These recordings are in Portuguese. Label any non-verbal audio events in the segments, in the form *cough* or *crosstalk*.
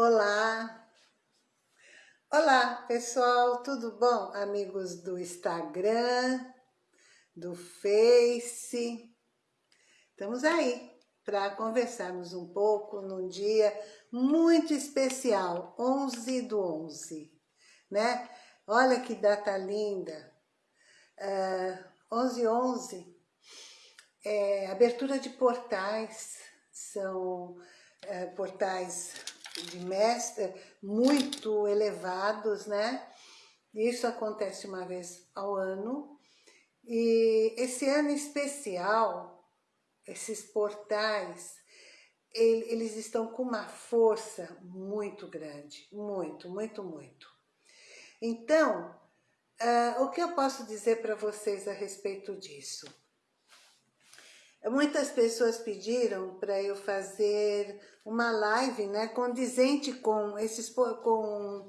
Olá! Olá, pessoal, tudo bom? Amigos do Instagram, do Face. Estamos aí para conversarmos um pouco num dia muito especial, 11 do 11, né? Olha que data linda! Uh, 11 11 é abertura de portais, são é, portais de mestre muito elevados, né? Isso acontece uma vez ao ano. E esse ano especial, esses portais, eles estão com uma força muito grande, muito, muito, muito. Então, uh, o que eu posso dizer para vocês a respeito disso? Muitas pessoas pediram para eu fazer uma live né, condizente com esses com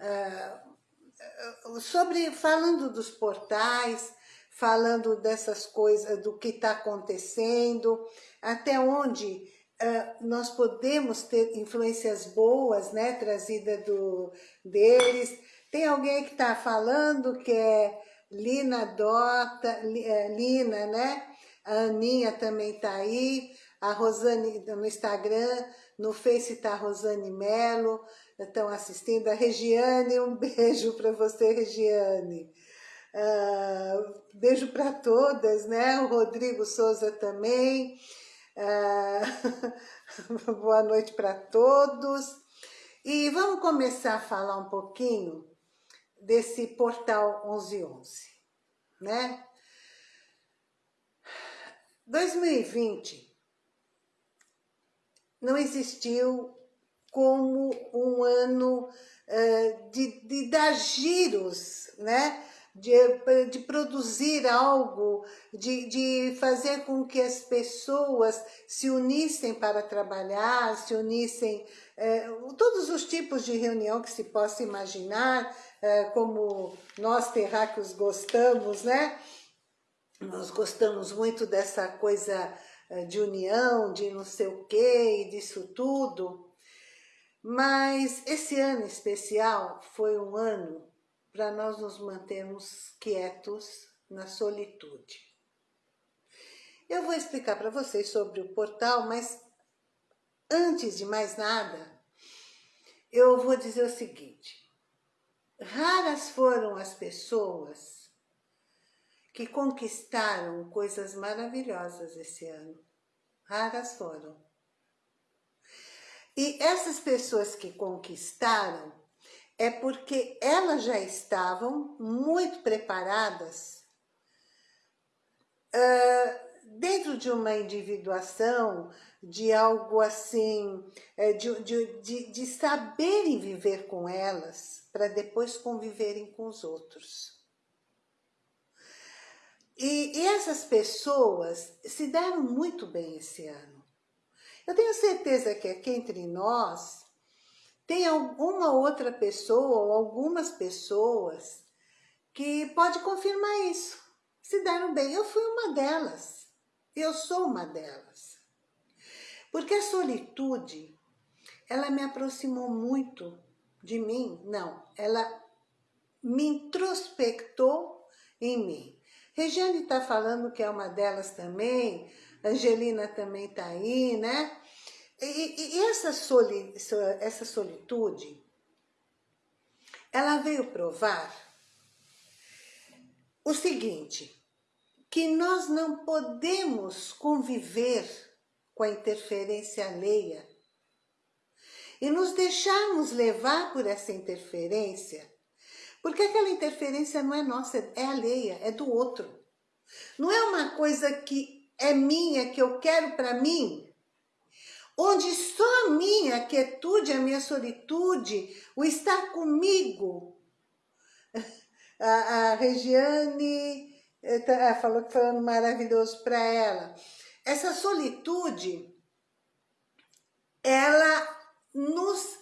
uh, sobre falando dos portais, falando dessas coisas, do que está acontecendo, até onde uh, nós podemos ter influências boas, né, trazida do deles. Tem alguém que está falando que é Lina Dota, Lina, né? A Aninha também está aí, a Rosane no Instagram, no Face está a Rosane Melo, estão assistindo. A Regiane, um beijo para você, Regiane. Uh, beijo para todas, né? O Rodrigo Souza também. Uh, *laughs* boa noite para todos. E vamos começar a falar um pouquinho desse portal 1111, né? 2020 não existiu como um ano uh, de, de dar giros, né? De, de produzir algo, de, de fazer com que as pessoas se unissem para trabalhar, se unissem, uh, todos os tipos de reunião que se possa imaginar, uh, como nós terráqueos gostamos, né? Nós gostamos muito dessa coisa eh, de união, de não sei o quê, e disso tudo. Mas esse ano especial foi um ano para nós nos mantermos quietos na solitude. Eu vou explicar para vocês sobre o portal, mas antes de mais nada, eu vou dizer o seguinte. Raras foram as pessoas que conquistaram coisas maravilhosas esse ano. Raras foram. E essas pessoas que conquistaram é porque elas já estavam muito preparadas uh, dentro de uma individuação, de algo assim, uh, de, de, de, de saberem viver com elas, para depois conviverem com os outros. E, essas pessoas se deram muito bem esse ano. Eu tenho certeza que aqui entre nós tem alguma outra pessoa ou algumas pessoas que pode confirmar isso. Se deram bem. Eu fui uma delas. Eu sou uma delas. Porque a solitude, ela me aproximou muito de mim. Não, ela me introspectou em mim. Regiane está falando que é uma delas também, Angelina também está aí, né? E, e essa, soli, essa solitude, ela veio provar o seguinte, que nós não podemos conviver com a interferência alheia e nos deixarmos levar por essa interferência porque aquela interferência não é nossa, é alheia, é do outro. Não é uma coisa que é minha, que eu quero para mim, onde só a minha quietude, a minha solitude, o estar comigo. *laughs* A, a Regiane eh, tá, falou que foi um maravilhoso para ela. Essa solitude, ela nos,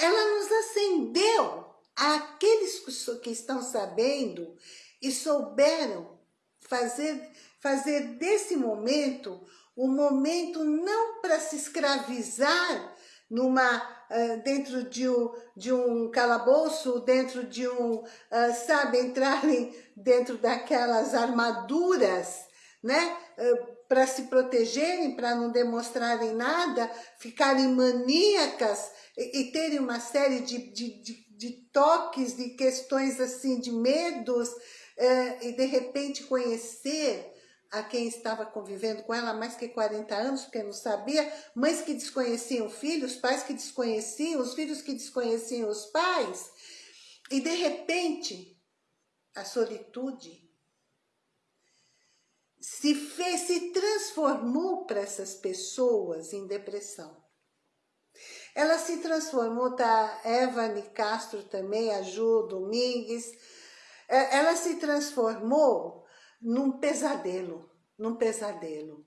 ela nos acendeu aqueles que estão sabendo e souberam fazer, fazer desse momento um momento não para se escravizar numa, dentro de um, de um calabouço, dentro de um, sabe, entrarem dentro daquelas armaduras, né? Para se protegerem, para não demonstrarem nada, ficarem maníacas e, e terem uma série de, de, de, de, toques, de questões assim, de medos, e de repente conhecer a quem estava convivendo com ela há mais que 40 anos, porque não sabia, mães que desconheciam filhos, pais que desconheciam, os filhos que desconheciam os pais, e de repente, a solitude se fez, se transformou para essas pessoas em depressão. Ela se transformou, tá? Eva Castro também, a Ju Domingues, é, ela se transformou num pesadelo, num pesadelo.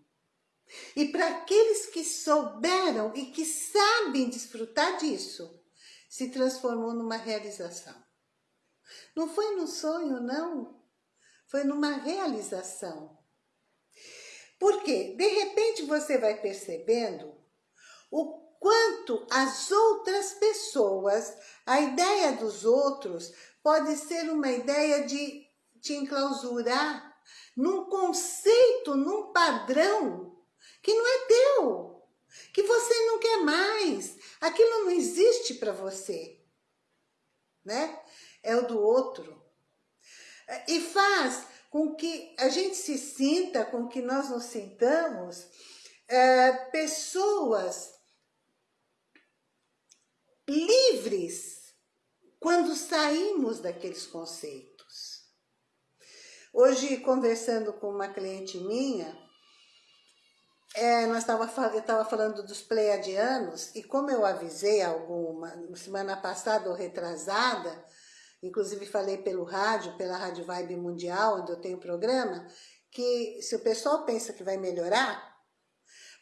E para aqueles que souberam e que sabem desfrutar disso, se transformou numa realização. Não foi num sonho, não. Foi numa realização. Porque, de repente, você vai percebendo o quanto as outras pessoas, a ideia dos outros, pode ser uma ideia de te enclausurar num conceito, num padrão que não é teu, que você não quer mais, aquilo não existe para você, né? É o do outro. E faz com que a gente se sinta, com que nós nos sintamos, é, pessoas livres quando saímos daqueles conceitos. Hoje, conversando com uma cliente minha, é, nós tava, eu estava falando dos pleiadianos, e como eu avisei alguma, semana passada ou retrasada, inclusive falei pelo rádio, pela Rádio Vibe Mundial, onde eu tenho programa, que se o pessoal pensa que vai melhorar,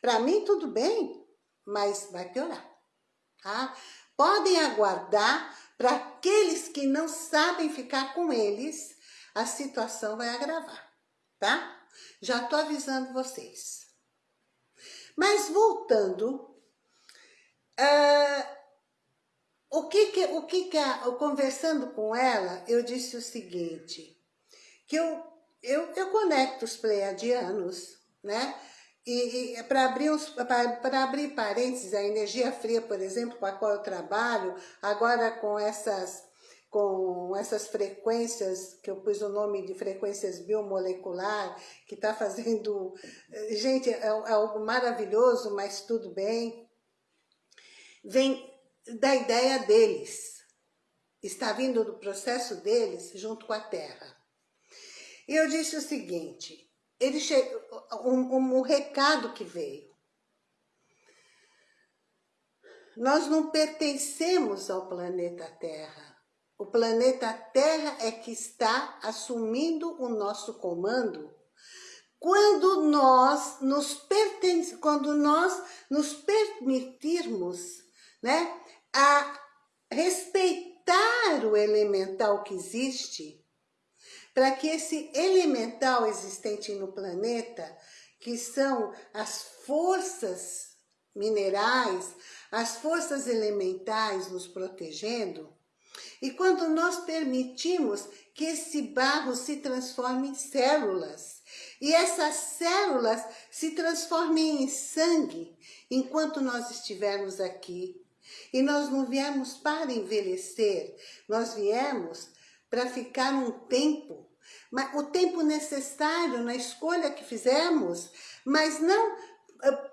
para mim tudo bem, mas vai piorar, tá? Podem aguardar para aqueles que não sabem ficar com eles, a situação vai agravar, tá? Já tô avisando vocês. Mas voltando, uh, o que que, o que que, a, conversando com ela, eu disse o seguinte, que eu, eu, eu conecto os pleiadianos, né? E, e para abrir, abrir parênteses, a energia fria, por exemplo, com a qual eu trabalho, agora com essas com essas frequências, que eu pus o nome de frequências biomolecular, que está fazendo... Gente, é, é algo maravilhoso, mas tudo bem. Vem da ideia deles. Está vindo do processo deles junto com a Terra. E eu disse o seguinte, ele che... um, um, um recado que veio. Nós não pertencemos ao planeta Terra o planeta Terra é que está assumindo o nosso comando quando nós nos pertence, quando nós nos permitirmos, né, a respeitar o elemental que existe, para que esse elemental existente no planeta, que são as forças minerais, as forças elementais nos protegendo, e quando nós permitimos que esse barro se transforme em células, e essas células se transformem em sangue, enquanto nós estivermos aqui. E nós não viemos para envelhecer, nós viemos para ficar um tempo, o tempo necessário na escolha que fizemos, mas não ah,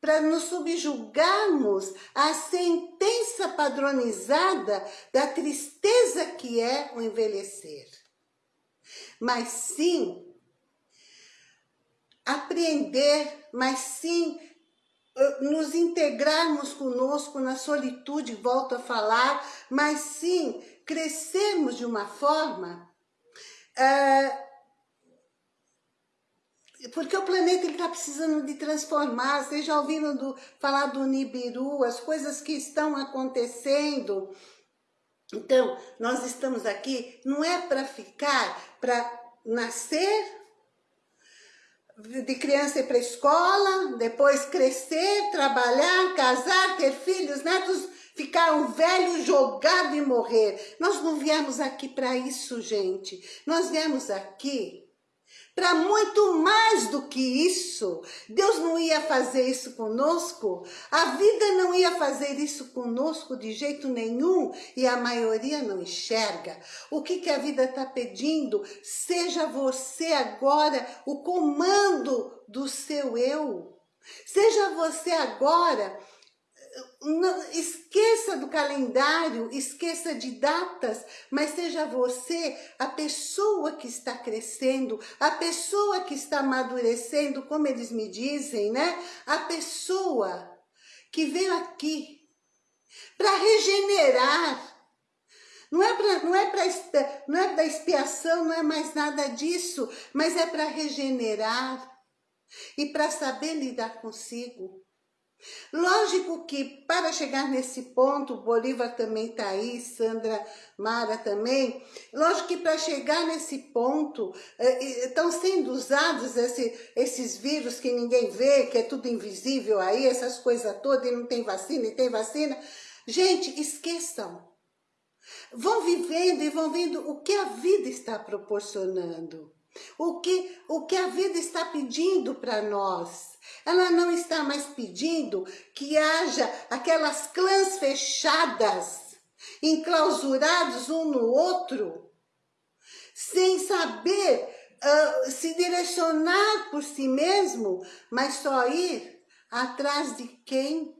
para nos subjugarmos à sentença padronizada da tristeza que é o envelhecer. Mas sim, apreender, mas sim eh, nos integrarmos conosco na solitude, volto a falar, mas sim crescermos de uma forma uh, porque o planeta está precisando de transformar. Vocês já ouviram do, falar do Nibiru, as coisas que estão acontecendo. Então, nós estamos aqui, não é para ficar, para nascer, de criança ir para escola, depois crescer, trabalhar, casar, ter filhos, netos, ficar um velho jogado e morrer. Nós não viemos aqui para isso, gente. Nós viemos aqui para muito mais do que isso. Deus não ia fazer isso conosco, a vida não ia fazer isso conosco de jeito nenhum e a maioria não enxerga. O que, que a vida está pedindo? Seja você agora o comando do seu eu. Seja você agora não, esqueça do calendário, esqueça de datas, mas seja você a pessoa que está crescendo, a pessoa que está amadurecendo, como eles me dizem, né? A pessoa que veio aqui para regenerar. Não é para não é para não é da expiação, não é mais nada disso, mas é para regenerar e para saber lidar consigo. Lógico que para chegar nesse ponto, Bolívar também está aí, Sandra Mara também, lógico que para chegar nesse ponto, estão sendo usados esse, esses vírus que ninguém vê, que é tudo invisível aí, essas coisas todas, e não tem vacina, e tem vacina. Gente, esqueçam. Vão vivendo e vão vendo o que a vida está proporcionando. O que, o que a vida está pedindo para nós. Ela não está mais pedindo que haja aquelas clãs fechadas, enclausurados um no outro, sem saber uh, se direcionar por si mesmo, mas só ir atrás de quem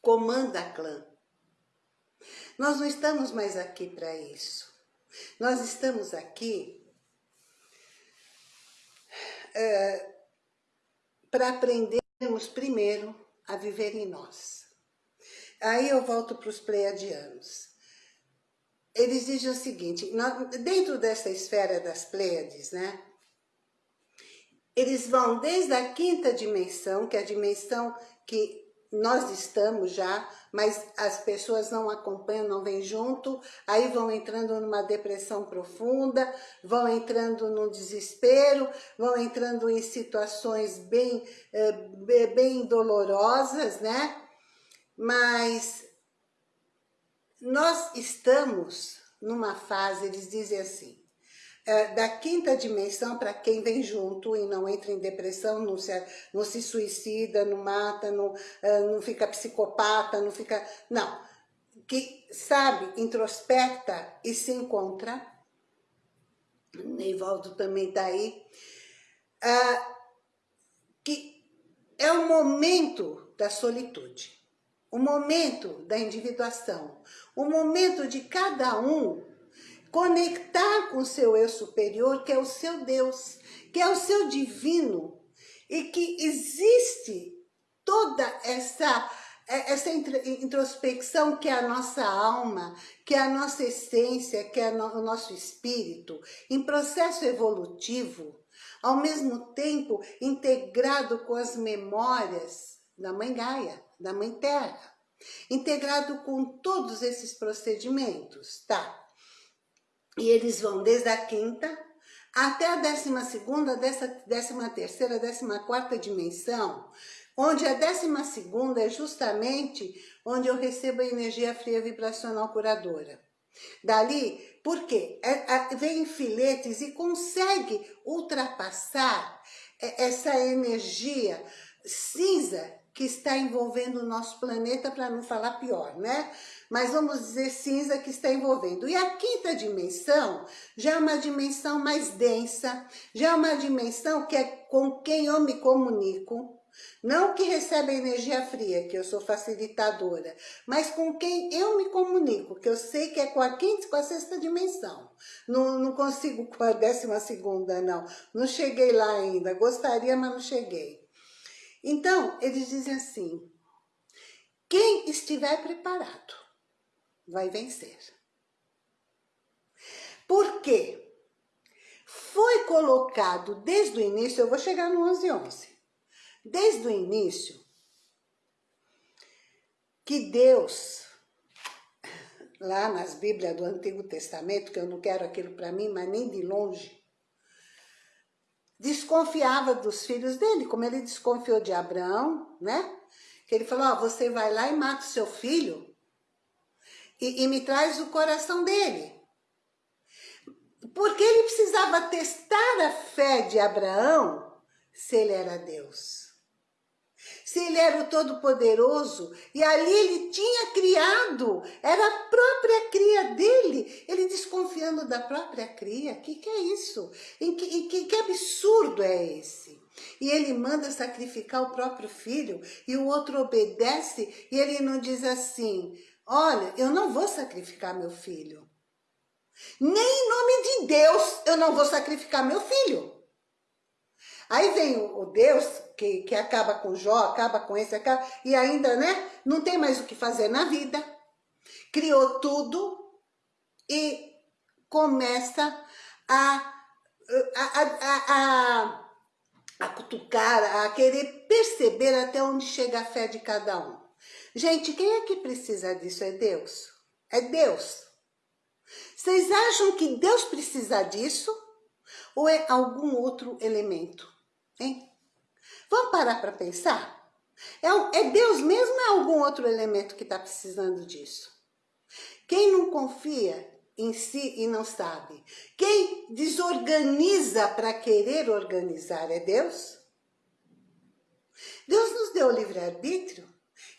comanda a clã. Nós não estamos mais aqui para isso. Nós estamos aqui é, para aprendermos primeiro a viver em nós. Aí eu volto para os pleiadianos. Eles dizem o seguinte, dentro dessa esfera das Pleiades, né? Eles vão desde a quinta dimensão, que é a dimensão que nós estamos já, mas as pessoas não acompanham, não vêm junto, aí vão entrando numa depressão profunda, vão entrando num desespero, vão entrando em situações bem, eh, bem dolorosas, né? Mas nós estamos numa fase, eles dizem assim, da quinta dimensão para quem vem junto e não entra em depressão, não se, não se suicida, não mata, não, é, não fica psicopata, não fica... Não, que sabe, introspecta e se encontra, Neivaldo também está aí, uh, que é o momento da solitude, o momento da individuação, o momento de cada um conectar com o seu eu superior, que é o seu Deus, que é o seu divino, e que existe toda essa é, essa introspecção que é a nossa alma, que é a nossa essência, que é o nosso espírito, em processo evolutivo, ao mesmo tempo integrado com as memórias da Mãe Gaia, da Mãe Terra, integrado com todos esses procedimentos, tá? E eles vão desde a quinta até a décima segunda, décima terceira, décima quarta dimensão, onde a décima segunda é justamente onde eu recebo a energia fria vibracional curadora. Dali, por quê? É, vem filetes e consegue ultrapassar essa energia cinza que está envolvendo o nosso planeta, para não falar pior, né? Mas vamos dizer cinza que está envolvendo. E a quinta dimensão já é uma dimensão mais densa, já é uma dimensão que é com quem eu me comunico, não que recebe energia fria, que eu sou facilitadora, mas com quem eu me comunico, que eu sei que é com a quinta e com a sexta dimensão. Não, não consigo com a décima segunda, não. Não cheguei lá ainda. Gostaria, mas não cheguei. Então, eles dizem assim, quem estiver preparado vai vencer. Por quê? Foi colocado desde o início, eu vou chegar no 11 11, desde o início, que Deus, lá nas Bíblias do Antigo Testamento, que eu não quero aquilo para mim, mas nem de longe, desconfiava dos filhos dele, como ele desconfiou de Abraão, né? Que ele falou, ó, você vai lá e mata o seu filho e, e me traz o coração dele. Porque ele precisava testar a fé de Abraão se ele era Deus se ele era o Todo-Poderoso, e ali ele tinha criado, era a própria cria dele, ele desconfiando da própria cria, que, que é isso? Em que, que, que absurdo é esse? E ele manda sacrificar o próprio filho, e o outro obedece, e ele não diz assim, olha, eu não vou sacrificar meu filho. Nem em nome de Deus eu não vou sacrificar meu filho. Aí vem o Deus que, que acaba com Jó, acaba com esse, acaba, e ainda, né, não tem mais o que fazer na vida. Criou tudo e começa a, a, a, a, a cutucar, a querer perceber até onde chega a fé de cada um. Gente, quem é que precisa disso? É Deus. É Deus. Vocês acham que Deus precisa disso? Ou é algum outro elemento? Hein? Vamos parar para pensar? É, é Deus mesmo ou é algum outro elemento que está precisando disso? Quem não confia em si e não sabe? Quem desorganiza para querer organizar é Deus? Deus nos deu livre-arbítrio.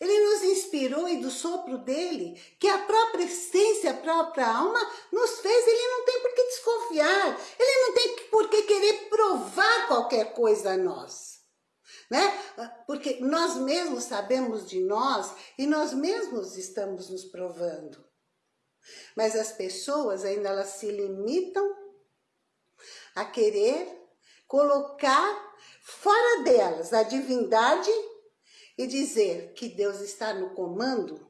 Ele nos inspirou e do sopro dele, que a própria essência, a própria alma nos fez, ele não tem por que desconfiar, ele não tem por que querer provar qualquer coisa a nós. Né? Porque nós mesmos sabemos de nós e nós mesmos estamos nos provando. Mas as pessoas ainda elas se limitam a querer colocar fora delas a divindade e dizer que Deus está no comando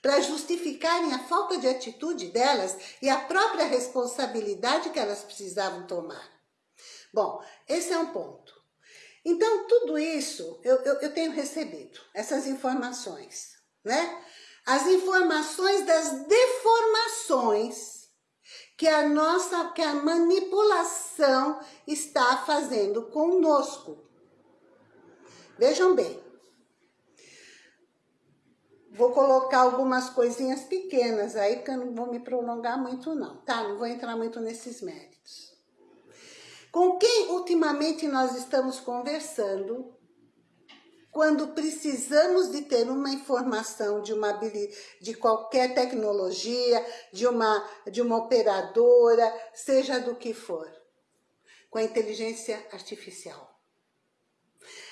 para justificarem a falta de atitude delas e a própria responsabilidade que elas precisavam tomar. Bom, esse é um ponto. Então, tudo isso eu, eu, eu tenho recebido, essas informações, né? As informações das deformações que a nossa, que a manipulação está fazendo conosco. Vejam bem, Vou colocar algumas coisinhas pequenas aí, porque eu não vou me prolongar muito não, tá? Não vou entrar muito nesses méritos. Com quem ultimamente nós estamos conversando quando precisamos de ter uma informação de, uma, de qualquer tecnologia, de uma, de uma operadora, seja do que for, com a inteligência artificial.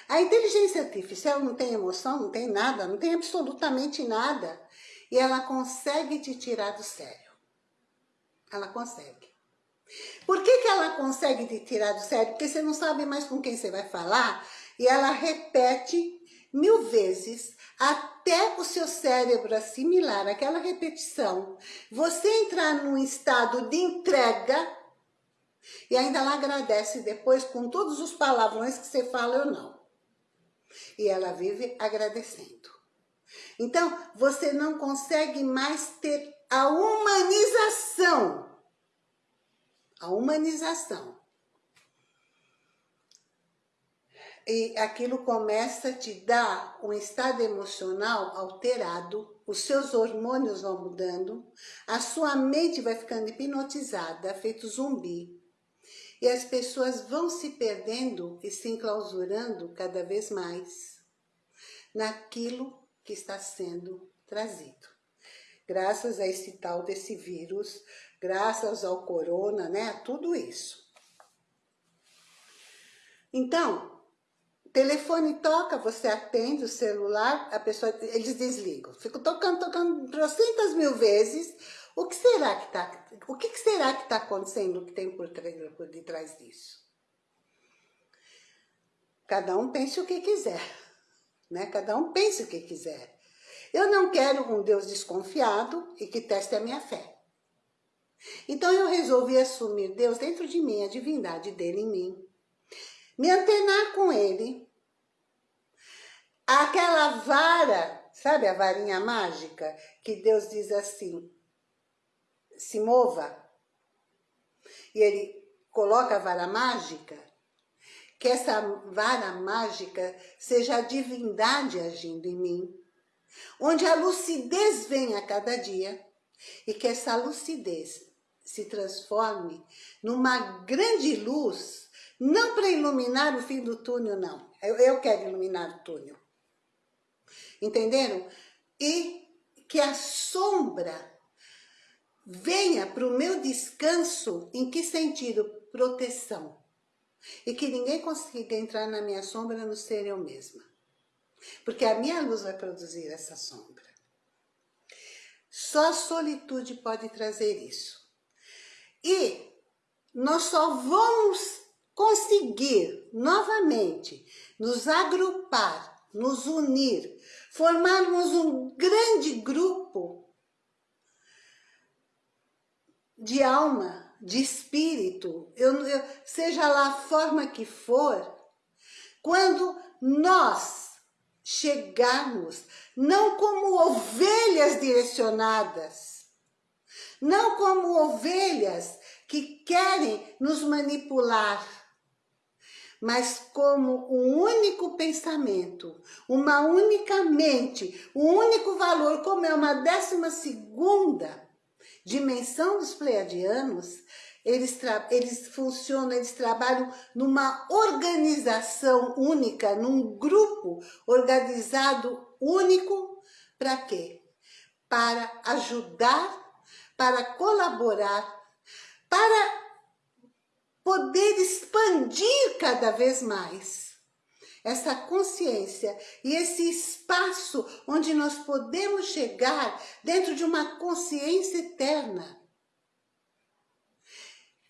A inteligência artificial não tem emoção, não tem nada, não tem absolutamente nada. E ela consegue te tirar do sério. Ela consegue. Por que, que ela consegue te tirar do sério? Porque você não sabe mais com quem você vai falar e ela repete mil vezes até o seu cérebro assimilar aquela repetição. Você entrar num estado de entrega e ainda ela agradece depois com todos os palavrões que você fala ou não. E ela vive agradecendo. Então, você não consegue mais ter a humanização. A humanização. E aquilo começa a te dar um estado emocional alterado, os seus hormônios vão mudando, a sua mente vai ficando hipnotizada, feito zumbi. E as pessoas vão se perdendo e se enclausurando cada vez mais naquilo que está sendo trazido. Graças a esse tal desse vírus, graças ao corona, né? Tudo isso. Então, telefone toca, você atende o celular, a pessoa, eles desligam. Fico tocando, tocando trocentas mil vezes, o que será que está o que, será que está acontecendo que tem por, por detrás disso? Cada um pense o que quiser, né? Cada um pense o que quiser. Eu não quero um Deus desconfiado e que teste a minha fé. Então eu resolvi assumir Deus dentro de mim, a divindade dele em mim. Me antenar com ele. Aquela vara, sabe a varinha mágica? Que Deus diz assim, se mova, e ele coloca a vara mágica, que essa vara mágica seja a divindade agindo em mim, onde a lucidez vem a cada dia e que essa lucidez se transforme numa grande luz, não para iluminar o fim do túnel, não. Eu, eu quero iluminar o túnel. Entenderam? E que a sombra venha para o meu descanso, em que sentido? Proteção. E que ninguém consiga entrar na minha sombra a não ser eu mesma. Porque a minha luz vai produzir essa sombra. Só a solitude pode trazer isso. E nós só vamos conseguir novamente nos agrupar, nos unir, formarmos um grande grupo de alma, de espírito, eu, eu, seja lá a forma que for, quando nós chegarmos, não como ovelhas direcionadas, não como ovelhas que querem nos manipular, mas como um único pensamento, uma única mente, um único valor, como é uma décima segunda dimensão dos pleiadianos, eles, eles funcionam, eles trabalham numa organização única, num grupo organizado único, para quê? Para ajudar, para colaborar, para poder expandir cada vez mais essa consciência e esse espaço onde nós podemos chegar dentro de uma consciência eterna.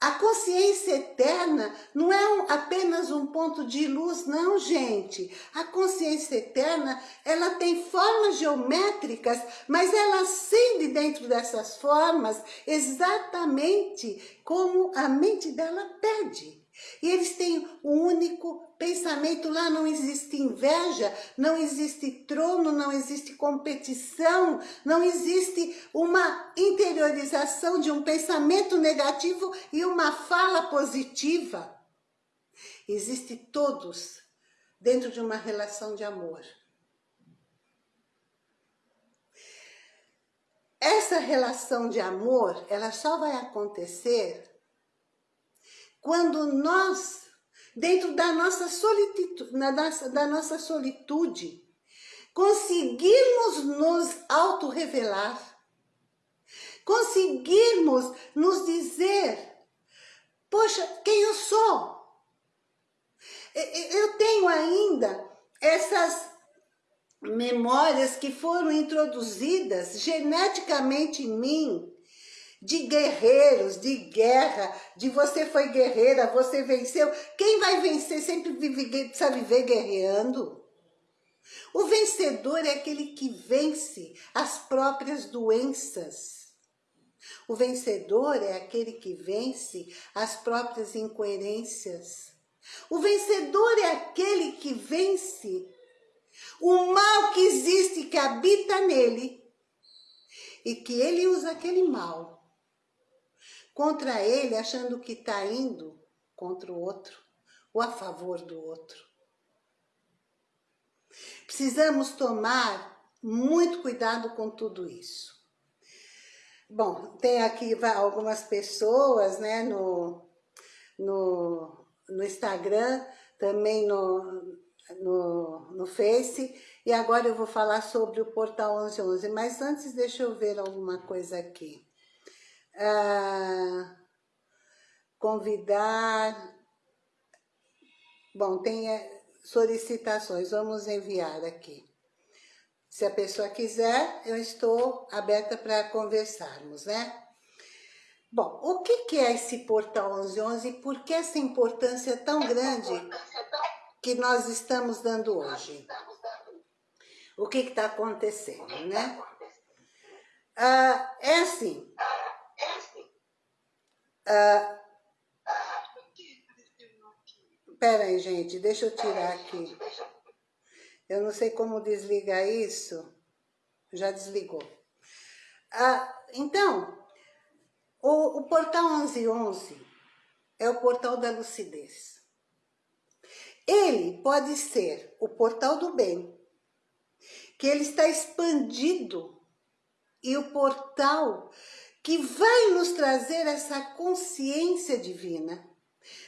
A consciência eterna não é um, apenas um ponto de luz, não, gente. A consciência eterna, ela tem formas geométricas, mas ela acende dentro dessas formas exatamente como a mente dela pede. E eles têm um único pensamento, lá não existe inveja, não existe trono, não existe competição, não existe uma interiorização de um pensamento negativo e uma fala positiva. Existe todos dentro de uma relação de amor. Essa relação de amor, ela só vai acontecer quando nós, dentro da nossa solitude, da nossa solitude, conseguirmos nos auto-revelar, conseguirmos nos dizer, poxa, quem eu sou? Eu tenho ainda essas memórias que foram introduzidas geneticamente em mim, de guerreiros, de guerra, de você foi guerreira, você venceu. Quem vai vencer sempre precisa viver guerreando. O vencedor é aquele que vence as próprias doenças. O vencedor é aquele que vence as próprias incoerências. O vencedor é aquele que vence o mal que existe, que habita nele, e que ele usa aquele mal contra ele, achando que está indo contra o outro ou a favor do outro. Precisamos tomar muito cuidado com tudo isso. Bom, tem aqui algumas pessoas né, no, no, no Instagram, também no, no, no Face, e agora eu vou falar sobre o Portal 1111, mas antes deixa eu ver alguma coisa aqui ah, convidar... Bom, tem eh, solicitações, vamos enviar aqui. Se a pessoa quiser, eu estou aberta para conversarmos, né? Bom, o que, que é esse Portal 1111 e por que essa importância tão grande que nós estamos dando hoje? O que está acontecendo, né? Ah, é assim, ah, aí, gente, deixa eu tirar aqui. Eu não sei como desligar isso. Já desligou. Ah, então, o, o portal 1111 é o portal da lucidez. Ele pode ser o portal do bem, que ele está expandido, e o portal que vai nos trazer essa consciência divina.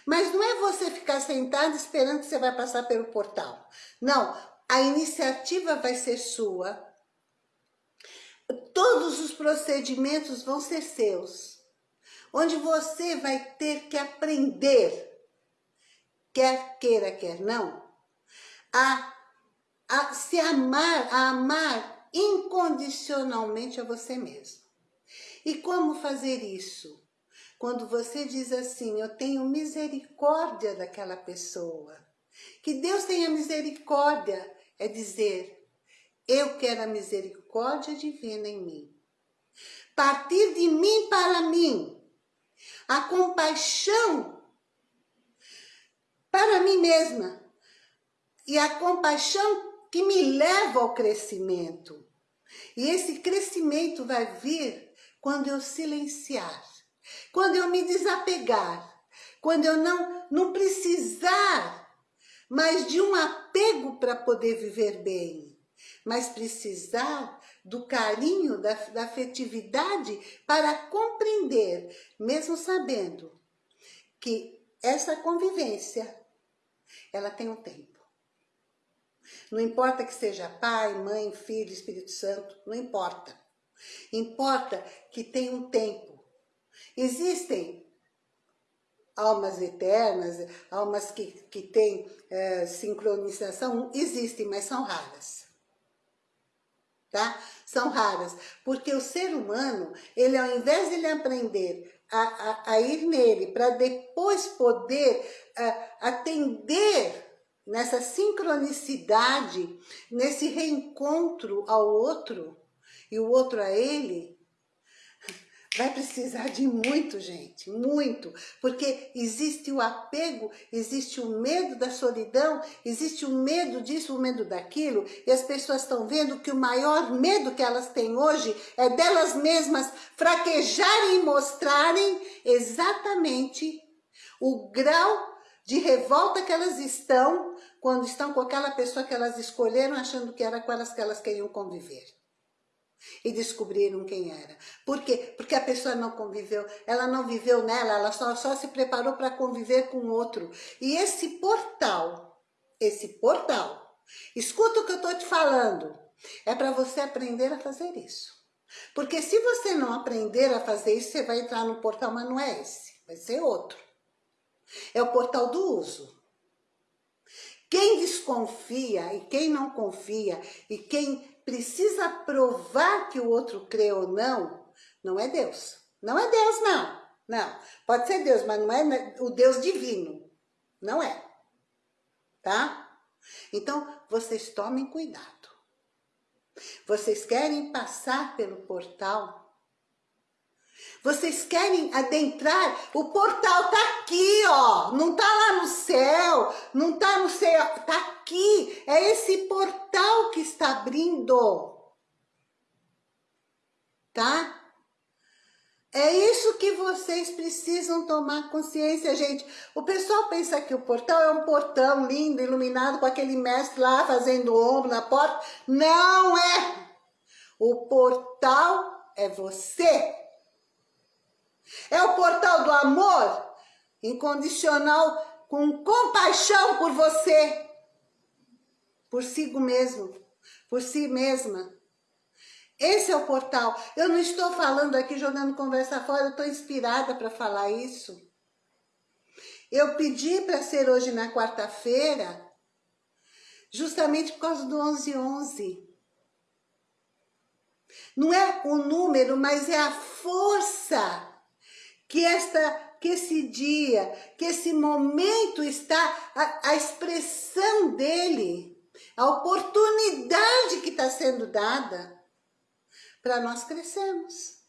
Mas não é você ficar sentado esperando que você vai passar pelo portal. Não, a iniciativa vai ser sua. Todos os procedimentos vão ser seus. Onde você vai ter que aprender, quer queira, quer não, a, a se amar, a amar incondicionalmente a você mesmo. E como fazer isso? Quando você diz assim, eu tenho misericórdia daquela pessoa. Que Deus tenha misericórdia é dizer, eu quero a misericórdia divina em mim. Partir de mim para mim. A compaixão para mim mesma. E a compaixão que me leva ao crescimento. E esse crescimento vai vir quando eu silenciar quando eu me desapegar, quando eu não, não precisar mais de um apego para poder viver bem, mas precisar do carinho, da, da afetividade para compreender, mesmo sabendo que essa convivência, ela tem um tempo. Não importa que seja pai, mãe, filho, Espírito Santo, não importa. Importa que tem um tempo Existem almas eternas, almas que, que têm é, sincronização, existem, mas são raras. Tá? São raras, porque o ser humano, ele ao invés de ele aprender a, a, a ir nele, para depois poder a, atender nessa sincronicidade, nesse reencontro ao outro, e o outro a ele, Vai precisar de muito, gente, muito, porque existe o apego, existe o medo da solidão, existe o medo disso, o medo daquilo, e as pessoas estão vendo que o maior medo que elas têm hoje é delas mesmas fraquejarem e mostrarem exatamente o grau de revolta que elas estão quando estão com aquela pessoa que elas escolheram achando que era com elas que elas queriam conviver e descobriram quem era. Por quê? Porque a pessoa não conviveu, ela não viveu nela, ela só, só se preparou para conviver com outro. E esse portal, esse portal, escuta o que eu estou te falando, é para você aprender a fazer isso. Porque se você não aprender a fazer isso, você vai entrar no portal, mas não é esse, vai ser outro. É o portal do uso. Quem desconfia e quem não confia e quem precisa provar que o outro crê ou não, não é Deus. Não é Deus, não. Não. Pode ser Deus, mas não é o Deus divino. Não é. Tá? Então, vocês tomem cuidado. Vocês querem passar pelo portal vocês querem adentrar? O portal tá aqui, ó. Não tá lá no céu, não tá no céu, tá aqui. É esse portal que está abrindo. Tá? É isso que vocês precisam tomar consciência, gente. O pessoal pensa que o portal é um portão lindo, iluminado, com aquele mestre lá fazendo ombro na porta. Não é! O portal é você. É o portal do amor incondicional com compaixão por você, por si mesmo, por si mesma. Esse é o portal. Eu não estou falando aqui jogando conversa fora, eu estou inspirada para falar isso. Eu pedi para ser hoje na quarta-feira, justamente por causa do 1111. Não é o número, mas é a força que, esta, que esse dia, que esse momento está, a, a expressão dele, a oportunidade que está sendo dada para nós crescermos.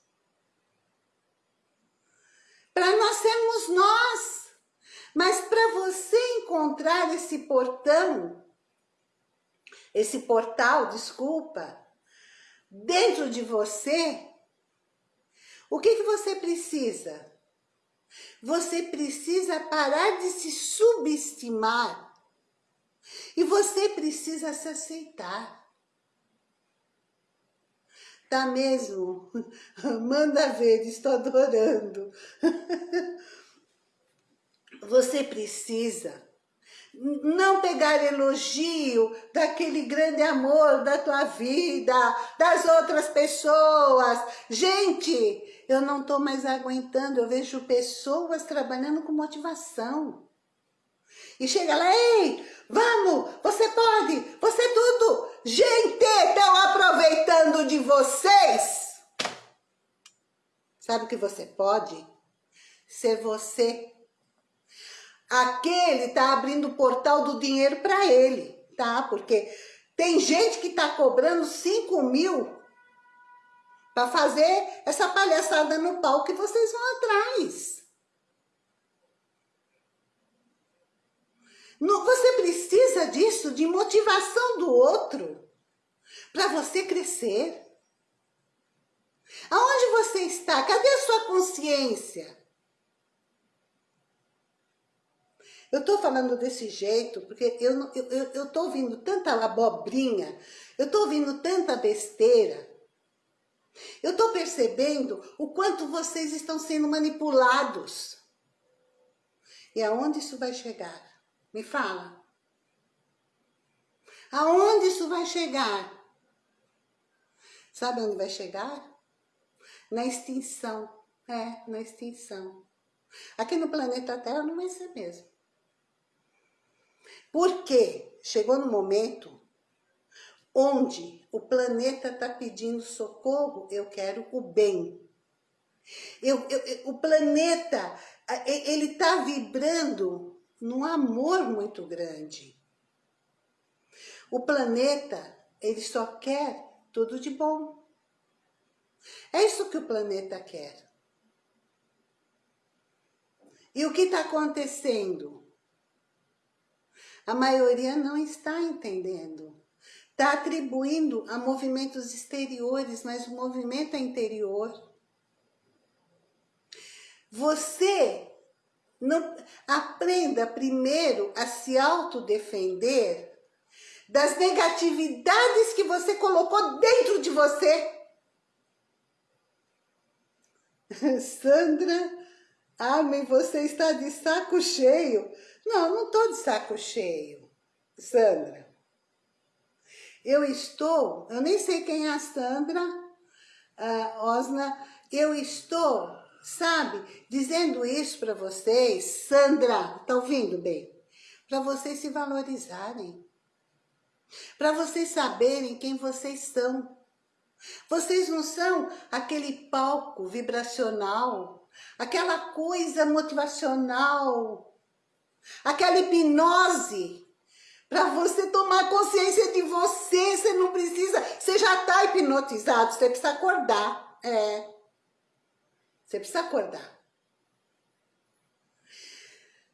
Para nós sermos nós. Mas para você encontrar esse portão, esse portal, desculpa, dentro de você, o que, que você precisa? Você precisa parar de se subestimar E você precisa se aceitar. Tá mesmo? *laughs* Manda ver, estou adorando. *laughs* Você precisa não pegar elogio daquele grande amor da tua vida, das outras pessoas. Gente, eu não estou mais aguentando, eu vejo pessoas trabalhando com motivação. E chega lá, ei, vamos, você pode, você é tudo. Gente, estão aproveitando de vocês. Sabe o que você pode? Ser você aquele está abrindo o portal do dinheiro para ele, tá? Porque tem gente que está cobrando 5 mil para fazer essa palhaçada no palco que vocês vão atrás. Você precisa disso, de motivação do outro, para você crescer. Aonde você está? Cadê a sua consciência? Eu estou falando desse jeito porque eu, eu, eu, eu ouvindo tanta abobrinha, eu estou ouvindo tanta besteira. Eu estou percebendo o quanto vocês estão sendo manipulados. E aonde isso vai chegar? Me fala. Aonde isso vai chegar? Sabe onde vai chegar? Na extinção. É, na extinção. Aqui no planeta Terra não vai ser mesmo. Porque chegou no momento onde o planeta está pedindo socorro, eu quero o bem. Eu, eu, o planeta, ele está vibrando num amor muito grande. O planeta, ele só quer tudo de bom. É isso que o planeta quer. E o que está acontecendo? A maioria não está entendendo. Está atribuindo a movimentos exteriores, mas o movimento é interior. Você não, aprenda primeiro a se autodefender das negatividades que você colocou dentro de você. *laughs* Sandra, Amém, você está de saco cheio. Não, não estou de saco cheio, Sandra. Eu estou, eu nem sei quem é a Sandra, a Osna, eu estou, sabe, dizendo isso para vocês, Sandra, tá ouvindo bem? Para vocês se valorizarem, para vocês saberem quem vocês são. Vocês não são aquele palco vibracional, aquela coisa motivacional, aquela hipnose, para você tomar consciência de você, você não precisa, você já está hipnotizado, você precisa acordar, é, você precisa acordar.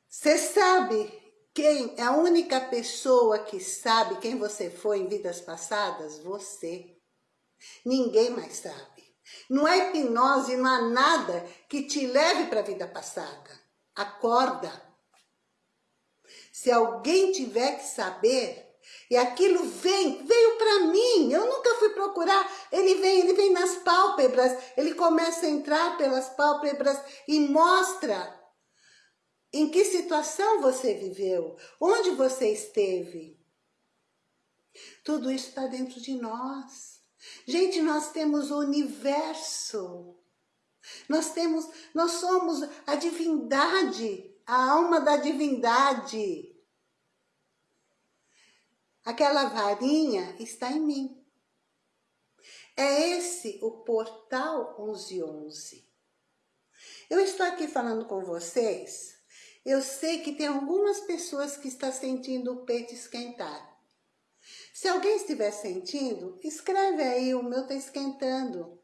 Você sabe quem é a única pessoa que sabe quem você foi em vidas passadas? Você. Ninguém mais sabe. Não é hipnose, não há nada que te leve para a vida passada. Acorda. Se alguém tiver que saber, e aquilo vem, veio para mim, eu nunca fui procurar, ele vem, ele vem nas pálpebras, ele começa a entrar pelas pálpebras e mostra em que situação você viveu, onde você esteve. Tudo isso está dentro de nós. Gente, nós temos o universo. Nós temos, nós somos a divindade, a alma da divindade. Aquela varinha está em mim. É esse o portal 1111. Eu estou aqui falando com vocês, eu sei que tem algumas pessoas que estão sentindo o peito esquentar. Se alguém estiver sentindo, escreve aí, o meu está esquentando.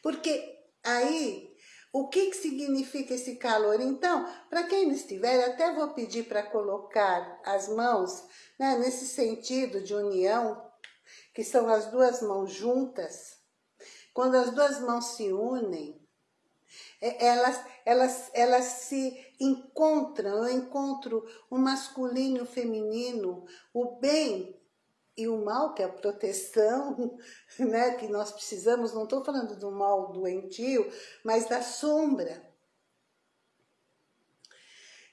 Porque aí o que, que significa esse calor? Então, para quem não estiver, até vou pedir para colocar as mãos né, nesse sentido de união, que são as duas mãos juntas. Quando as duas mãos se unem, É, elas, elas, elas se encontram, eu encontro o masculino e o feminino, o bem e o mal, que é a proteção, *laughs* né, que nós precisamos, não estou falando do mal doentio, mas da sombra.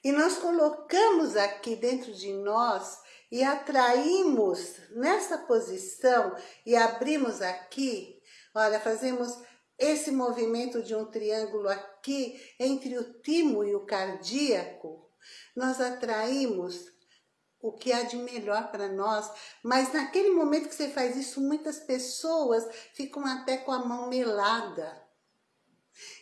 E nós colocamos aqui dentro de nós e atraímos nessa posição e abrimos aqui, olha, fazemos esse movimento de um triângulo aqui, entre o timo e o cardíaco, nós atraímos o que há de melhor para nós. Mas naquele momento que você faz isso, muitas pessoas ficam até com a mão melada.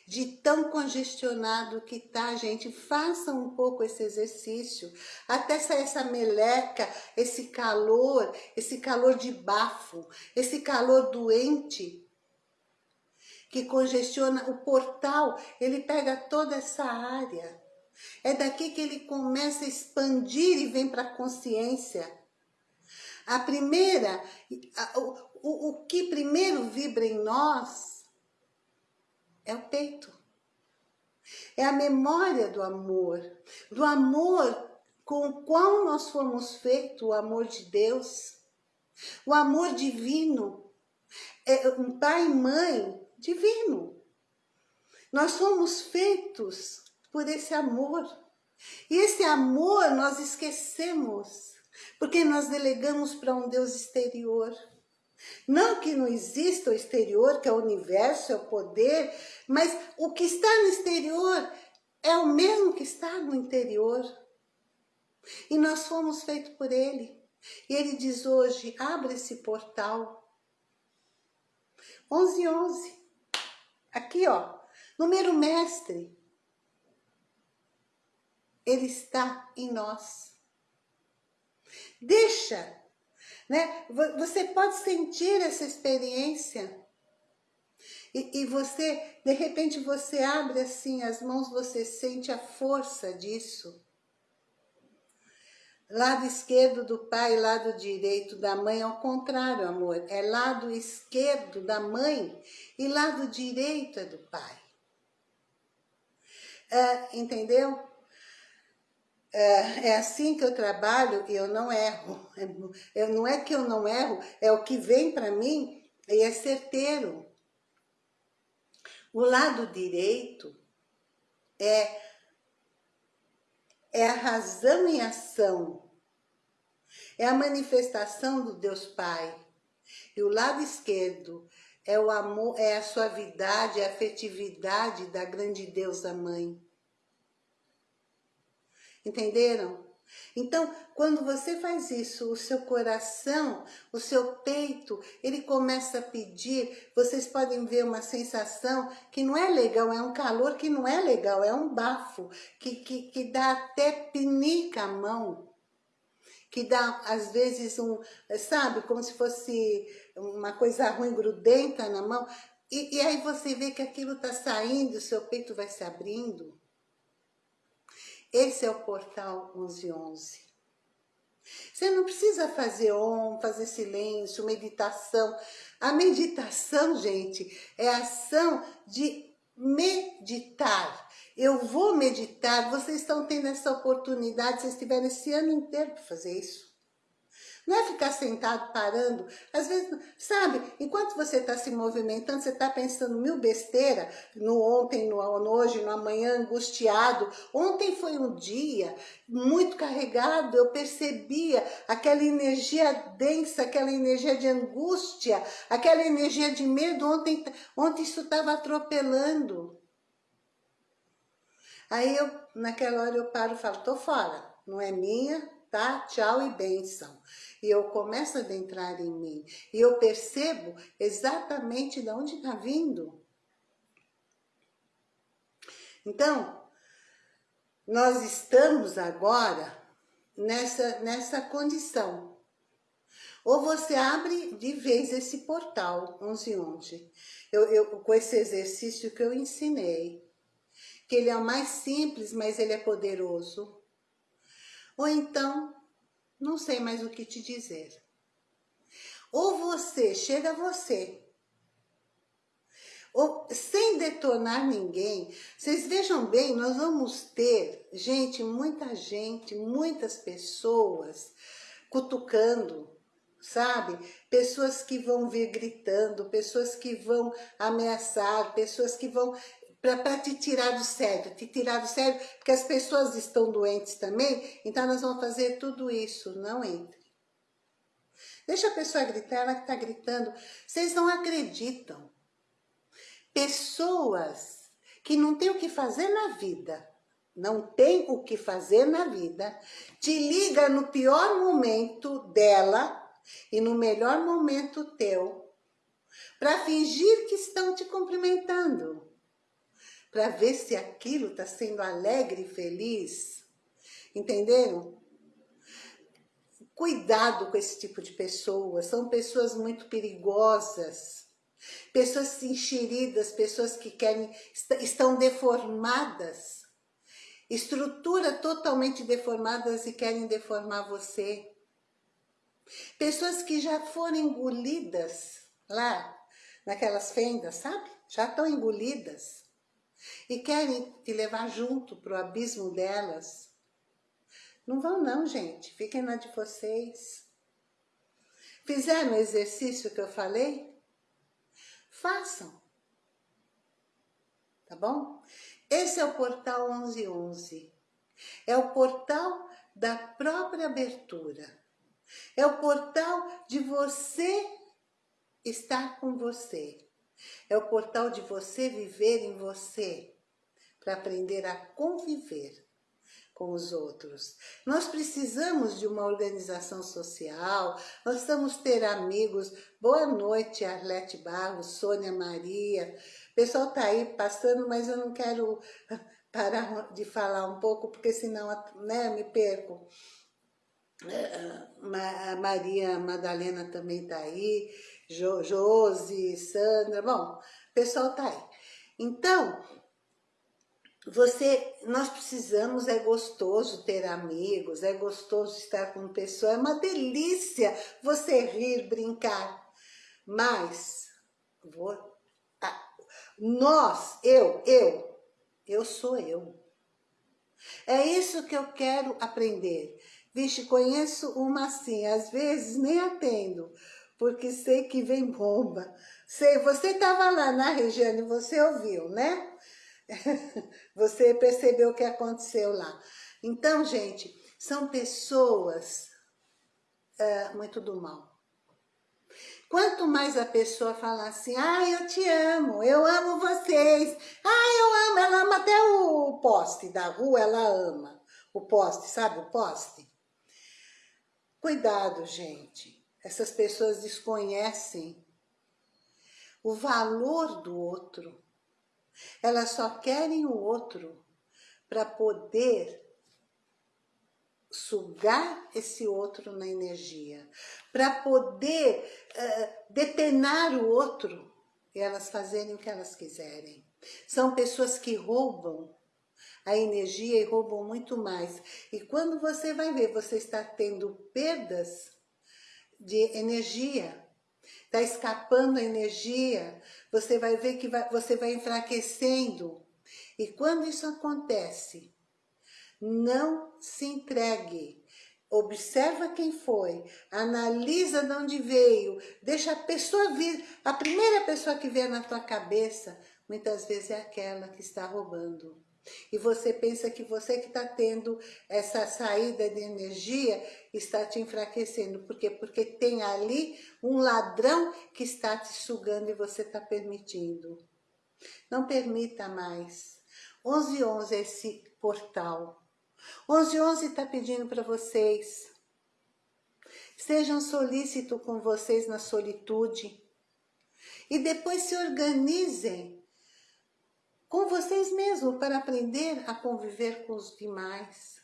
De tão congestionado que tá, gente. Façam um pouco esse exercício. Até sair essa meleca, esse calor, esse calor de bafo, esse calor doente que congestiona o portal, ele pega toda essa área. É daqui que ele começa a expandir e vem para a consciência. A primeira, o, o, que primeiro vibra em nós é o peito. É a memória do amor, do amor com o qual nós fomos feitos, o amor de Deus, o amor divino. É um pai e mãe divino. Nós somos feitos por esse amor. E esse amor nós esquecemos, porque nós delegamos para um Deus exterior. Não que não exista o exterior, que é o universo, é o poder, mas o que está no exterior é o mesmo que está no interior. E nós fomos feitos por Ele. E Ele diz hoje, abre esse portal. 11, 11. Aqui, ó, número mestre. Ele está em nós. Deixa, né? Você pode sentir essa experiência. E, e você, de repente, você abre assim as mãos, você sente a força disso. Lado esquerdo do pai, lado direito da mãe, ao contrário, amor. É lado esquerdo da mãe e lado direito é do pai. É, entendeu? É, é, assim que eu trabalho e eu não erro. Eu, não é que eu não erro, é o que vem para mim e é certeiro. O lado direito é é a razão em ação. É a manifestação do Deus Pai. E o lado esquerdo é o amor, é a suavidade, a afetividade da grande deusa mãe. Entenderam? Então, quando você faz isso, o seu coração, o seu peito, ele começa a pedir, vocês podem ver uma sensação que não é legal, é um calor que não é legal, é um bafo, que, que, que dá até pinica a mão, que dá às vezes um, sabe, como se fosse uma coisa ruim, grudenta na mão, e, e aí você vê que aquilo está saindo, o seu peito vai se abrindo, esse é o portal 1111. Você não precisa fazer om, fazer silêncio, meditação. A meditação, gente, é a ação de meditar. Eu vou meditar, vocês estão tendo essa oportunidade, vocês tiveram esse ano inteiro para fazer isso. Não é ficar sentado parando. Às vezes, sabe, enquanto você está se movimentando, você está pensando mil besteira, no ontem, no, hoje, no amanhã, angustiado. Ontem foi um dia muito carregado, eu percebia aquela energia densa, aquela energia de angústia, aquela energia de medo. Ontem, ontem isso estava atropelando. Aí eu, naquela hora eu paro e falo, tô fora, não é minha, tá? Tchau e bênção. E eu começo a adentrar em mim. E eu percebo exatamente de onde está vindo. Então, nós estamos agora nessa, nessa condição. Ou você abre de vez esse portal 1111, eu, eu, com esse exercício que eu ensinei, que ele é o mais simples, mas ele é poderoso. Ou então, não sei mais o que te dizer. Ou você, chega você, ou, sem detonar ninguém. Vocês vejam bem, nós vamos ter, gente, muita gente, muitas pessoas cutucando, sabe? Pessoas que vão vir gritando, pessoas que vão ameaçar, pessoas que vão para te tirar do sério, te tirar do sério, porque as pessoas estão doentes também, então nós vamos fazer tudo isso, não entre. Deixa a pessoa gritar, ela que está gritando, vocês não acreditam. Pessoas que não têm o que fazer na vida, não tem o que fazer na vida, te liga no pior momento dela e no melhor momento teu, para fingir que estão te cumprimentando, para ver se aquilo está sendo alegre e feliz. Entenderam? Cuidado com esse tipo de pessoas, são pessoas muito perigosas, pessoas enxeridas, pessoas que querem, estão deformadas, estrutura totalmente deformadas e querem deformar você. Pessoas que já foram engolidas lá, naquelas fendas, sabe? Já estão engolidas. E querem te levar junto para o abismo delas. Não vão não, gente. Fiquem na de vocês. Fizeram o exercício que eu falei? Façam. Tá bom? Esse é o portal 1111. É o portal da própria abertura. É o portal de você estar com você. É o portal de você viver em você, para aprender a conviver com os outros. Nós precisamos de uma organização social, nós precisamos ter amigos. Boa noite, Arlete Barros, Sônia Maria. O pessoal está aí passando, mas eu não quero parar de falar um pouco, porque senão né, me perco. A Maria Madalena também está aí, jo, Josi, Sandra, bom, o pessoal está aí. Então, você, nós precisamos, é gostoso ter amigos, é gostoso estar com pessoas, é uma delícia você rir, brincar, mas vou, nós, eu, eu, eu sou eu. É isso que eu quero aprender. Vixe, conheço uma assim, às vezes nem atendo, porque sei que vem bomba. Sei, você estava lá na região e você ouviu, né? *laughs* você percebeu o que aconteceu lá. Então, gente, são pessoas é, muito do mal. Quanto mais a pessoa fala assim, ah, eu te amo, eu amo vocês, ah, eu amo, ela ama até o poste da rua, ela ama o poste, sabe o poste? Cuidado, gente. Essas pessoas desconhecem o valor do outro. Elas só querem o outro para poder sugar esse outro na energia, para poder uh, depenar o outro e elas fazerem o que elas quiserem. São pessoas que roubam a energia e roubam muito mais. E quando você vai ver, você está tendo perdas de energia, está escapando a energia, você vai ver que vai, você vai enfraquecendo. E quando isso acontece, não se entregue. Observa quem foi, analisa de onde veio, deixa a pessoa vir. A primeira pessoa que vier na tua cabeça, muitas vezes é aquela que está roubando. E você pensa que você que está tendo essa saída de energia está te enfraquecendo. Por quê? Porque tem ali um ladrão que está te sugando e você está permitindo. Não permita mais. 1111 é esse portal. 1111 está pedindo para vocês. Sejam solícitos com vocês na solitude. E depois se organizem com vocês mesmos para aprender a conviver com os demais.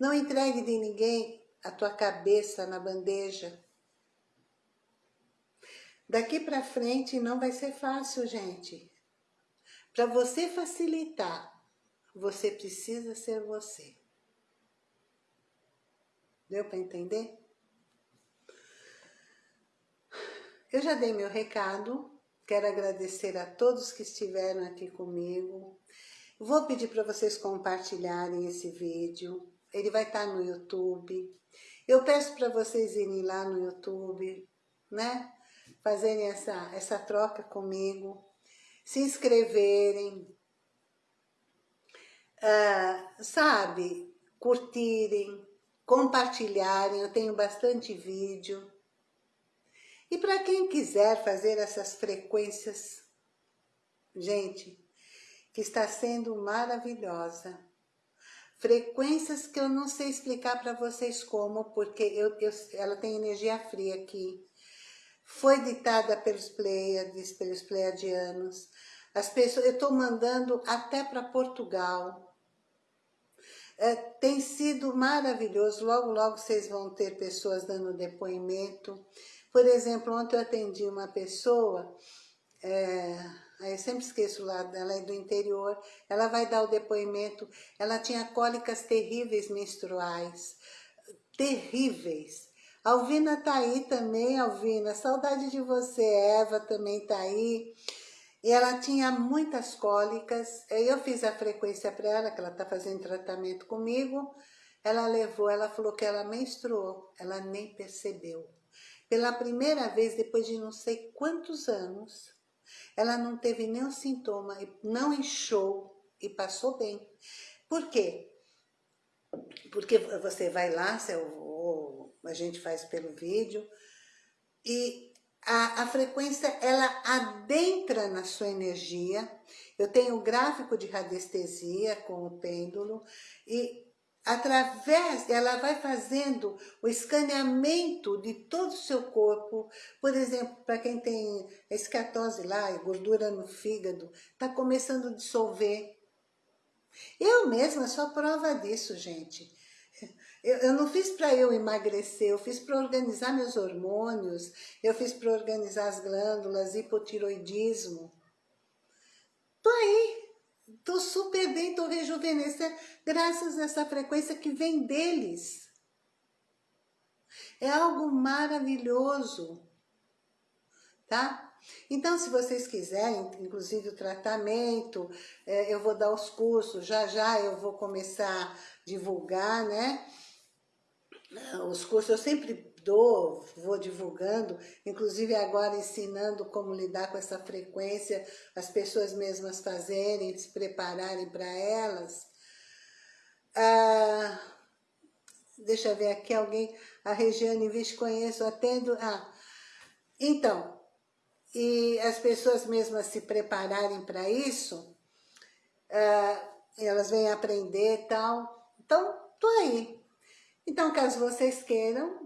Não entregue de ninguém a tua cabeça na bandeja. Daqui para frente não vai ser fácil, gente. Para você facilitar, você precisa ser você. Deu para entender? Eu já dei meu recado. Quero agradecer a todos que estiveram aqui comigo. Vou pedir para vocês compartilharem esse vídeo. Ele vai estar no YouTube. Eu peço para vocês irem lá no YouTube, né? Fazerem essa, essa troca comigo. Se inscreverem. Uh, sabe? Curtirem, compartilharem. Eu tenho bastante vídeo. E para quem quiser fazer essas frequências, gente, que está sendo maravilhosa. Frequências que eu não sei explicar para vocês como, porque eu, eu, ela tem energia fria aqui. Foi ditada pelos Pleiades, pelos Pleiadianos. As pessoas, eu estou mandando até para Portugal. É, tem sido maravilhoso. Logo, logo vocês vão ter pessoas dando depoimento. Por exemplo, ontem eu atendi uma pessoa, é, eu sempre esqueço lá, ela é do interior, ela vai dar o depoimento, ela tinha cólicas terríveis menstruais, terríveis. Alvina tá aí também, Alvina, saudade de você, Eva também tá aí. E ela tinha muitas cólicas, eu fiz a frequência para ela, que ela tá fazendo tratamento comigo, ela levou, ela falou que ela menstruou, ela nem percebeu. Pela primeira vez, depois de não sei quantos anos, ela não teve nenhum sintoma, não inchou e passou bem. Por quê? Porque você vai lá, ou a gente faz pelo vídeo, e a, a, frequência ela adentra na sua energia. Eu tenho o gráfico de radiestesia com o pêndulo e através, ela vai fazendo o escaneamento de todo o seu corpo. Por exemplo, para quem tem escatose lá, gordura no fígado, está começando a dissolver. Eu mesma sou prova disso, gente. Eu, eu não fiz para eu emagrecer, eu fiz para organizar meus hormônios, eu fiz para organizar as glândulas, hipotiroidismo. Tô aí, Estou super bem, estou rejuvenescendo, graças a essa frequência que vem deles. É algo maravilhoso, tá? Então, se vocês quiserem, inclusive o tratamento, é, eu vou dar os cursos, já já eu vou começar a divulgar, né? Os cursos, eu sempre dou, vou divulgando, inclusive agora ensinando como lidar com essa frequência, as pessoas mesmas fazerem, se prepararem para elas. Ah, deixa eu ver aqui alguém, a Regiane Vixe conheço, atendo, ah, então, e as pessoas mesmas se prepararem para isso, ah, elas vêm aprender e tal, então, tô aí. Então, caso vocês queiram,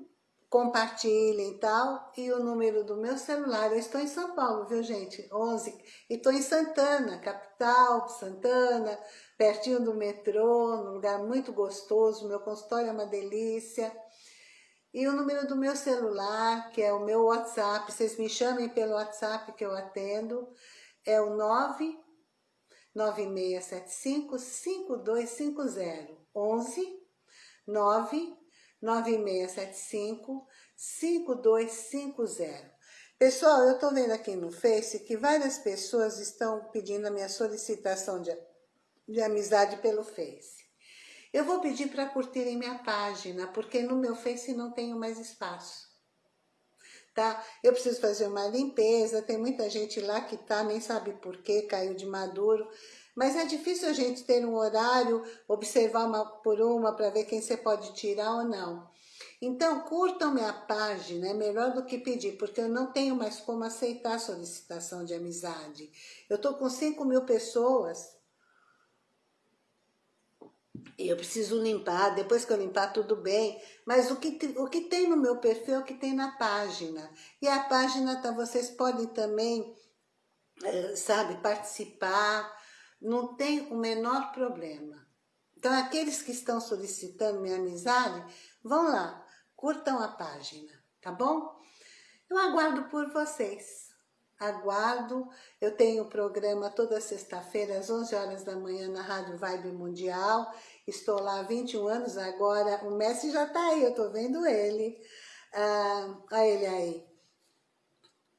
compartilhem e tal. E o número do meu celular, eu estou em São Paulo, viu gente? 11. E estou em Santana, capital, Santana, pertinho do metrô, num lugar muito gostoso. Meu consultório é uma delícia. E o número do meu celular, que é o meu WhatsApp, vocês me chamem pelo WhatsApp que eu atendo, é o 9 9675 5250 11 9 9675 5250. Pessoal, eu estou vendo aqui no Face que várias pessoas estão pedindo a minha solicitação de, de amizade pelo Face. Eu vou pedir para curtirem minha página, porque no meu Face não tenho mais espaço. Tá? Eu preciso fazer uma limpeza, tem muita gente lá que tá, nem sabe por que, caiu de maduro. Mas é difícil a gente ter um horário, observar uma por uma para ver quem você pode tirar ou não. Então, curtam minha página, é melhor do que pedir, porque eu não tenho mais como aceitar solicitação de amizade. Eu estou com 5 mil pessoas e eu preciso limpar, depois que eu limpar tudo bem, mas o que, o que tem no meu perfil é o que tem na página. E a página, tá, vocês podem também, eh, sabe, participar, não tem o menor problema. Então, aqueles que estão solicitando minha amizade, vão lá, curtam a página, tá bom? Eu aguardo por vocês. Aguardo, eu tenho o programa toda sexta-feira, às 11 horas da manhã, na Rádio Vibe Mundial. Estou lá há 21 anos agora, o Messi já está aí, eu estou vendo ele. Ah, olha ele aí.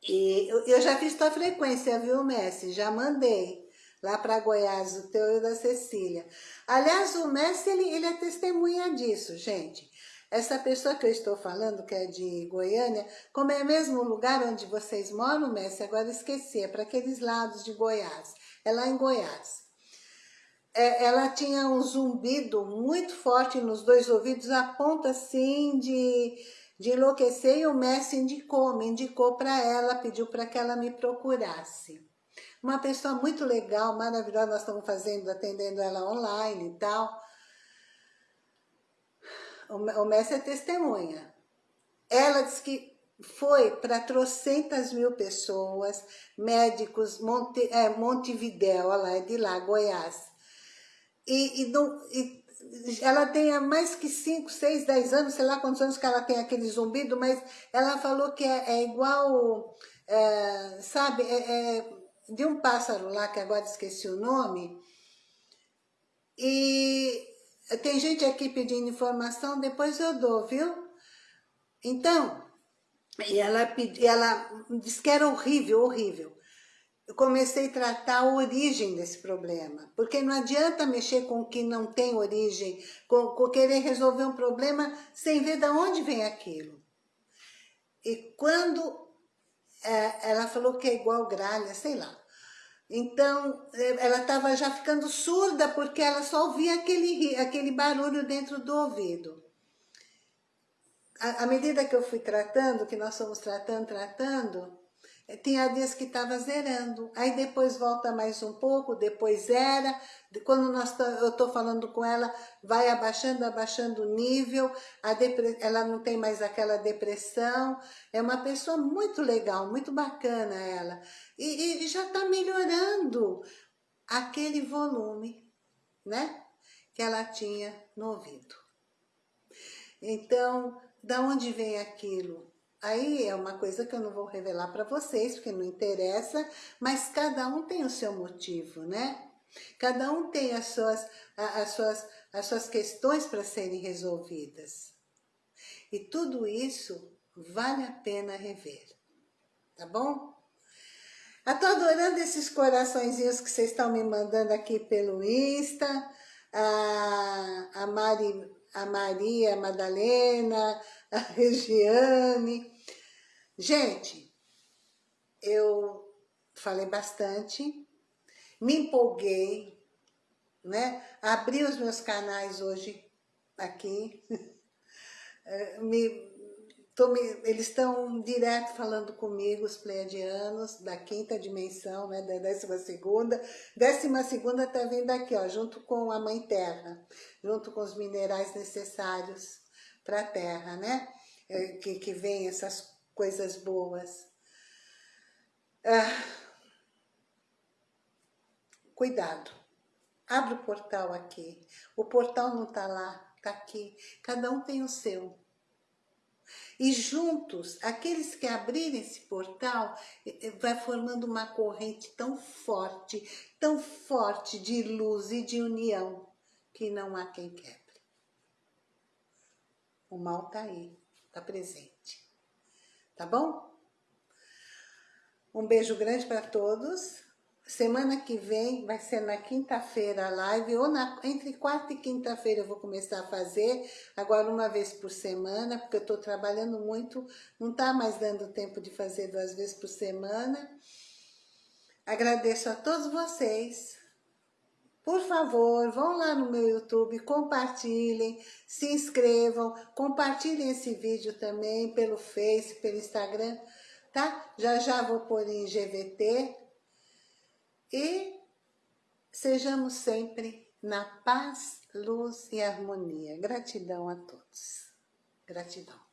E eu já fiz tua frequência, viu, Messi? Já mandei lá para Goiás, o teu e o da Cecília. Aliás, o Messi, ele, ele é testemunha disso, gente. Essa pessoa que eu estou falando, que é de Goiânia, como é mesmo o lugar onde vocês moram, Messi, agora esqueci, é para aqueles lados de Goiás. É lá em Goiás. É, ela tinha um zumbido muito forte nos dois ouvidos, a ponto assim de, de enlouquecer, e o Messi indicou, me indicou para ela, pediu para que ela me procurasse. Uma pessoa muito legal, maravilhosa, nós estamos fazendo, atendendo ela online e tal. O Messi é testemunha. Ela disse que foi para trocentas mil pessoas, médicos, Monte, é, Montevidéu, ela é de lá, Goiás. E, e, não, e ela tem há mais que 5, 6, 10 anos, sei lá quantos anos que ela tem aquele zumbido, mas ela falou que é, é igual, é, sabe, é, é, de um pássaro lá, que agora esqueci o nome, e tem gente aqui pedindo informação, depois eu dou, viu? Então, e ela, ela disse que era horrível, horrível. Eu comecei a tratar a origem desse problema, porque não adianta mexer com o que não tem origem, com, com querer resolver um problema sem ver de onde vem aquilo. E quando é, ela falou que é igual gralha, sei lá, então, é, ela estava já ficando surda porque ela só ouvia aquele, aquele barulho dentro do ouvido. À medida que eu fui tratando, que nós fomos tratando, tratando, tinha dias que estava zerando, aí depois volta mais um pouco, depois zera, quando nós eu estou falando com ela, vai abaixando, abaixando o nível, ela não tem mais aquela depressão, é uma pessoa muito legal, muito bacana ela, e, e já está melhorando aquele volume, né, que ela tinha no ouvido. Então, da onde vem aquilo? Aí é uma coisa que eu não vou revelar para vocês, porque não interessa, mas cada um tem o seu motivo, né? Cada um tem as suas, as suas, as suas questões para serem resolvidas. E tudo isso vale a pena rever, tá bom? Eu tô adorando esses coraçõezinhos que vocês estão me mandando aqui pelo Insta. A, a, Mari, a Maria a Madalena, a Regiane. Gente, eu falei bastante, me empolguei, né? Abri os meus canais hoje aqui, eh, *laughs* me, me, eles estão direto falando comigo, os pleiadianos, da quinta dimensão, né, da décima segunda. Décima segunda está vindo aqui, ó, junto com a Mãe Terra, junto com os minerais necessários para a Terra, né? Eh, que, que vem essas coisas boas. Ah, cuidado. Abre o portal aqui. O portal não está lá, está aqui. Cada um tem o seu. E juntos, aqueles que abrirem esse portal, vai formando uma corrente tão forte, tão forte de luz e de união, que não há quem quebre. O mal está aí, está presente. Tá bom? Um beijo grande para todos. Semana que vem vai ser na quinta-feira a live, ou na, entre quarta e quinta-feira eu vou começar a fazer, agora uma vez por semana, porque eu estou trabalhando muito, não está mais dando tempo de fazer duas vezes por semana. Agradeço a todos vocês. Por favor, vão lá no meu YouTube, compartilhem, se inscrevam, compartilhem esse vídeo também pelo Face, pelo Instagram, tá? Já já vou pôr em GVT, e sejamos sempre na paz, luz e harmonia. Gratidão a todos. Gratidão.